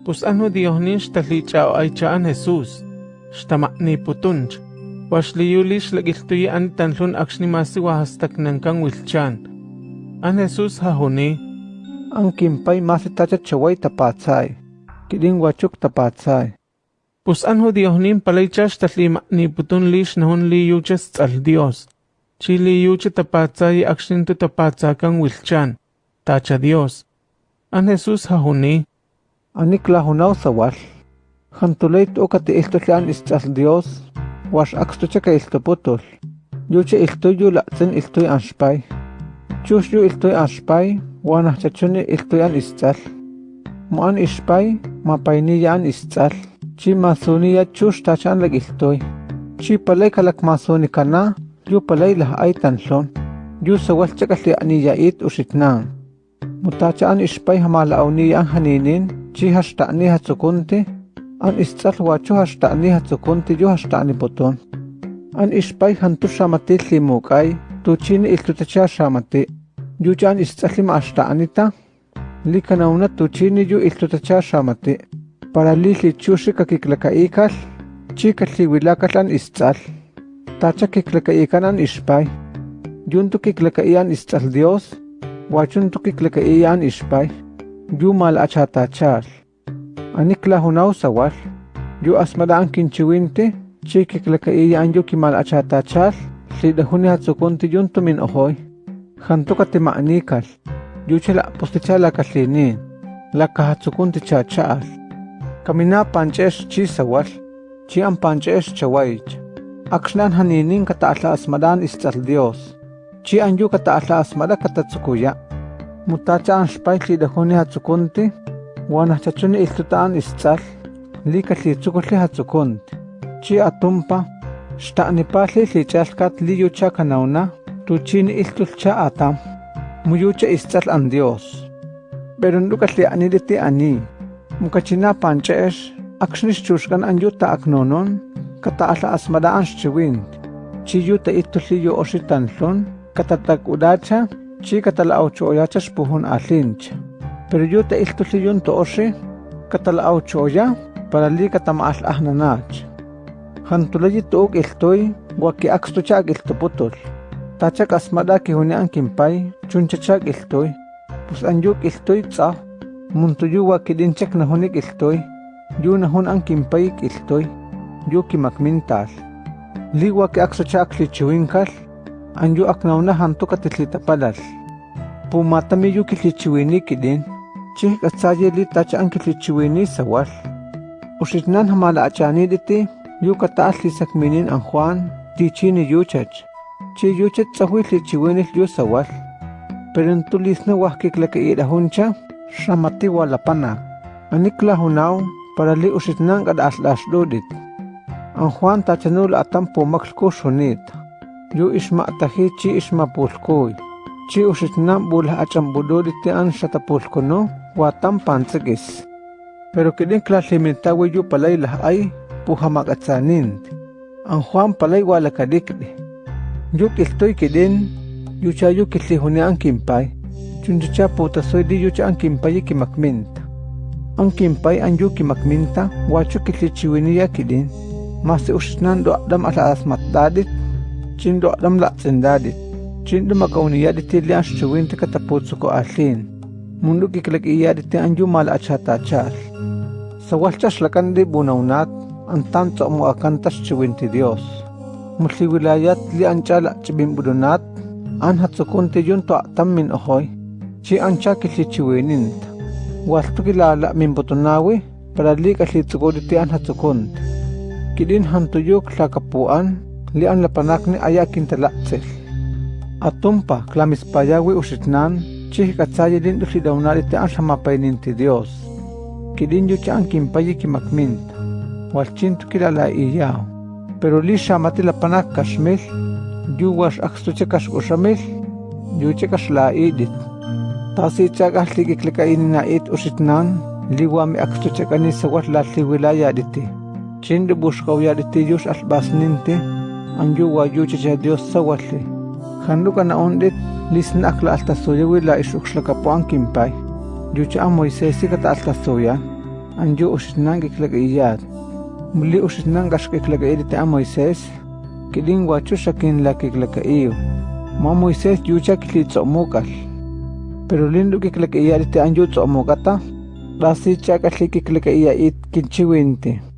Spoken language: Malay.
Pus ano diohnish talichaw ay chaan Jesus, shtamak ni putunch, was liyulish lagiltuyi an tanlun aksinimasi wahastak nankang wilchan. An Jesus hahuni, ang kimpay masitacha chaway tapatsay, kiding wachuk tapatsay. Pus ano diohnin palaychash tatlima ni putun lish nahun liyuchas tsal Dios. Chili yuche tapatsay aksin tu tapatsa kang wilchan, tacha Dios. An Jesus hahuni, Anik lahunaw sawal. Hantulay to kati istas Dios. Wash ka iltuputol. Yucha iltoy yu laktsin iltoy anshpay. Chush yu iltoy anshpay. Wanah chachuni iltoy an istal. Mo an ishpay. Mapayniya an istal. Chi masuniya chush tachan lag iltoy. Chi palay kalak masuni kana. Yu palay lah ay tanlon. Yu sawal chakali aniya it usitnang. Mutacha an ishpay hamalawniya ang haninin. Chi hashtani hatsukunti. An istal wacho hashtani hatsukunti yu hashtani puton. An ishpay hantu shamati limukay. Tuchini iltutacha shamati. Yu chan istal ma hashtanita. Likanauna tuchini yu iltutacha shamati. Para li lichushi kakiklakaikal. Chi katliwilakal an istal. Tacha kiklakaikan an ishpay. Yun tu kiklakaian istal Dios. Wachun tu kiklakaian ishpay. Yu mal achatachal. Anikla hunaw sawal. Yu asmada ang kinchiwinte. Chi kiklakaian yu kimal achatachal. Lidahuni hatsukunti yun tumin ohoy. Hanto katimaanikal. Yu chala postichala katlinin. Laka hatsukunti chachaal. Kamina panches chi sawal. Chi ang panches chawaych. Aksnan haninin kataala asmadan istal Dios. Chi anyu kataala asmada katatsukuya. Mutacha ang spay lidahuni hatsukunti. Wana chachuni iltutaan istal. Lika litzukuli hatsukunti. Chi atumpa. Shtani pali lichalkat liyucha kanauna. Tuchini iltulcha atam. Muyucha istal an Dios. Pero ndukat li aniditi ani. Mukachina panchesh. Aksnis chushkan anyuta aknonon. Kataala asmadaan chiwind. Chi yuta ituli yu oshitanlon. Katatak udacha. chi katalaaw cho oya chaspuhun allinch. Pero yo te ilto liyun to oshi katalaaw cho para li katamaal ahnanach. Hantulayi tuog iltoy waki aksto chag iltoputol. Tachak asmada ki hunian kimpay chunchachag iltoy. Pus anyuk iltoy tsa muntuyu waki dinchak nahunik iltoy. Yu nahun ang kimpayik iltoy. Yu kimakmintal. Liwa ki akso chag lichiwinkal. anyu aknaunahan tokatitlitapalatl pumatami yu kilchichiwinikilin li tacha ankilchichiwini sawal uxitnan hamalachaniliti yu kata'altli sakminin an juan tichini yuchach chi yuchach tzahuilchichiwinil yu sawal pero ntulisna wahkiklaka'irajuncha xamatiwalapanak aniklajunaw para li uxitnan kad'axtlaxlulit an juan tachanul atan pumaklkuxunit Yo isma'taji chi isma ismapulcoy. Chi uxitnam bula achambudori te ansha tapulcono, huatan pantzekis. Pero kirin klalimintawi yu palay lahay, puhamakatsanint. Ang Juan palay walakadikli. Yo kiltoy kirin, yu chayo kiltihunean kimpay. Chunchacha putasoy di yu cha ang kimpay kimakminta. Ang kimpay ang yu kimakminta, wacho kiltichiwiniya kirin. Masi uxitnan do adam ala asmatadit, Chin do adam la dadit. Chin do makauniya di tili ang shuwin ti kataputso ko asin. Mundo kiklag iya di ti ang yu mala achata chal. Sa walchas lakan di bunawnat ang tanto mo akan tas shuwin ti Dios. Musli wilayat li ang chala chibim budunat. An hatsukun ti yun to atam min ohoy. Chi ang cha kilichiwinin. Walto kilala min butunawi. Para li kaslitsuko di ti an hatsukun kidin hantuyok la kapuan li an lapanak ni aya kintalaktsel. Atumpa klamis payawi usitnan chih katsayi din usi daunari te an samapaynin ti Dios. Kidin yu cha an kimpayi kimakminta. Walchinto kilala iyaw. Pero li shamati lapanak kashmil yu was akstu chekas usamil yu chekas la idit. Tasi chagah ligiklikainin na it usitnan liwami akstu chekani sawat latli wilaya diti anjuwa yucha kan kan lah lah ya Dios sawatli. Janduka na onde lisna akla alta soya wila ishukshlaka poan kimpay. Yucha a Moisés ikata alta soya. Anju ushitnang iklaka iyad. Muli ushitnang ashka iklaka irita a Moisés. Kiling wachusha kinlaka lah iklaka iyo. Ma Moisés yucha kili tzomukal. Pero lindu kiklaka iyad iti anju tzomukata. Rasi chakasli kiklaka iya it kinchiwinti. Kinchiwinti.